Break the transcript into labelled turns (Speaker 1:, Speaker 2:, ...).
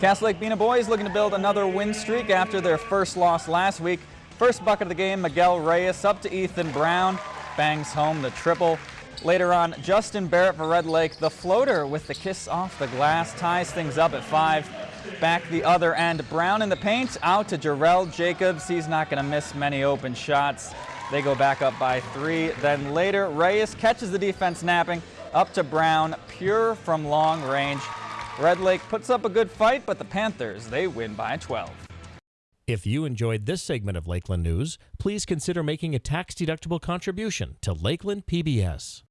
Speaker 1: Cass Lake Bena boys looking to build another win streak after their first loss last week. First bucket of the game, Miguel Reyes up to Ethan Brown, bangs home the triple. Later on, Justin Barrett for Red Lake, the floater with the kiss off the glass, ties things up at five. Back the other end, Brown in the paint, out to Jarrell Jacobs. He's not going to miss many open shots. They go back up by three. Then later, Reyes catches the defense napping, up to Brown, pure from long range. Red Lake puts up a good fight, but the Panthers, they win by 12.
Speaker 2: If you enjoyed this segment of Lakeland News, please consider making a tax-deductible contribution to Lakeland PBS.